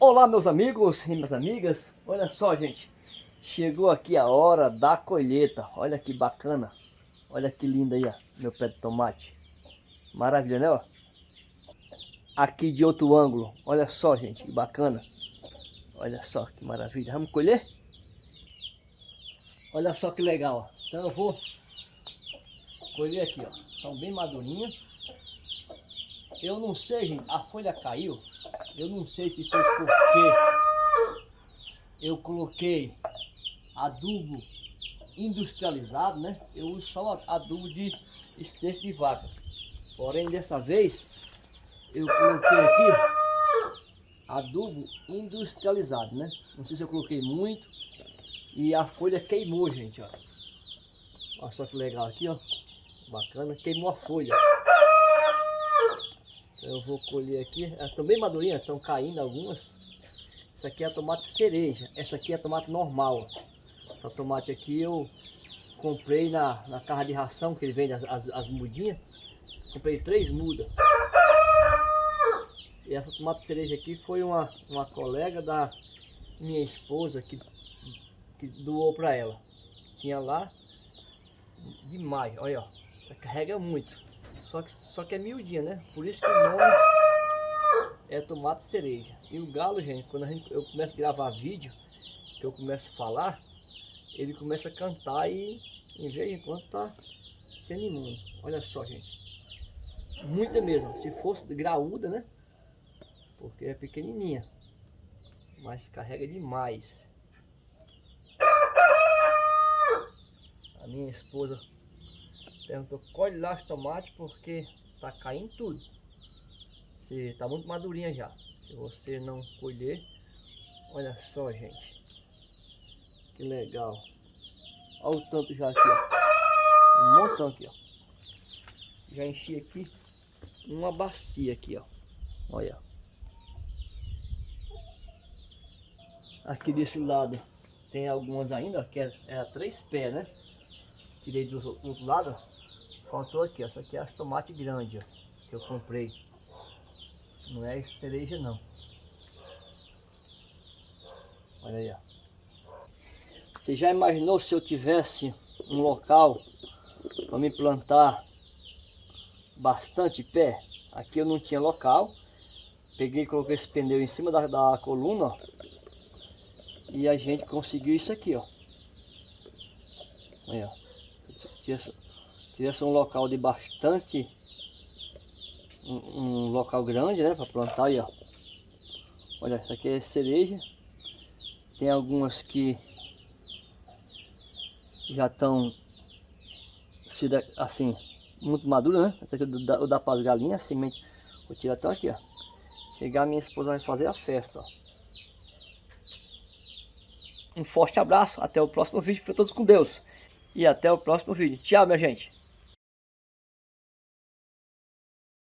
Olá meus amigos e minhas amigas, olha só gente, chegou aqui a hora da colheita, olha que bacana, olha que lindo aí ó, meu pé de tomate, maravilha né ó, aqui de outro ângulo, olha só gente, que bacana, olha só que maravilha, vamos colher? Olha só que legal, ó. então eu vou colher aqui ó, estão bem madurinhas, eu não sei gente, a folha caiu, eu não sei se foi porque eu coloquei adubo industrializado, né? Eu uso só adubo de esterco de vaca. Porém, dessa vez, eu coloquei aqui adubo industrializado, né? Não sei se eu coloquei muito. E a folha queimou, gente, ó. Olha só que legal aqui, ó. Bacana, queimou a folha. Eu vou colher aqui. Estão bem madurinhas, estão caindo algumas. Essa aqui é tomate cereja. Essa aqui é tomate normal. Essa tomate aqui eu comprei na, na carra de ração, que ele vende as, as, as mudinhas. Comprei três mudas. E essa tomate cereja aqui foi uma, uma colega da minha esposa que, que doou para ela. Tinha lá demais, olha ó. Carrega muito. Só que, só que é miudinha, né? Por isso que o nome é tomate cereja. E o galo, gente, quando gente, eu começo a gravar vídeo, que eu começo a falar, ele começa a cantar e em vez de quando tá se animando. Olha só, gente. Muita mesmo. Se fosse graúda, né? Porque é pequenininha. Mas carrega demais. A minha esposa Perguntou, colhe lá os tomates porque tá caindo tudo. Se tá muito madurinha já. Se você não colher, olha só, gente. Que legal. Olha o tanto já aqui, ó. Um montão aqui, ó. Já enchi aqui uma bacia aqui, ó. Olha. Aqui desse lado tem algumas ainda, que é, é a três pés, né? Tirei do outro lado, Faltou aqui. Essa aqui é as tomates grandes, ó. Que eu comprei. Não é cereja, não. Olha aí, ó. Você já imaginou se eu tivesse um local para me plantar bastante pé? Aqui eu não tinha local. Peguei e coloquei esse pneu em cima da, da coluna, ó. E a gente conseguiu isso aqui, ó. Aí, ó. Tivesse um local de bastante... Um, um local grande, né? Para plantar aí, ó. Olha, essa aqui é cereja. Tem algumas que já estão assim, muito maduras, né? Essa aqui eu dá a semente. Vou tirar até aqui, ó. Chegar minha esposa vai fazer a festa, ó. Um forte abraço, até o próximo vídeo. Fiquem todos com Deus. E até o próximo vídeo. Tchau, minha gente.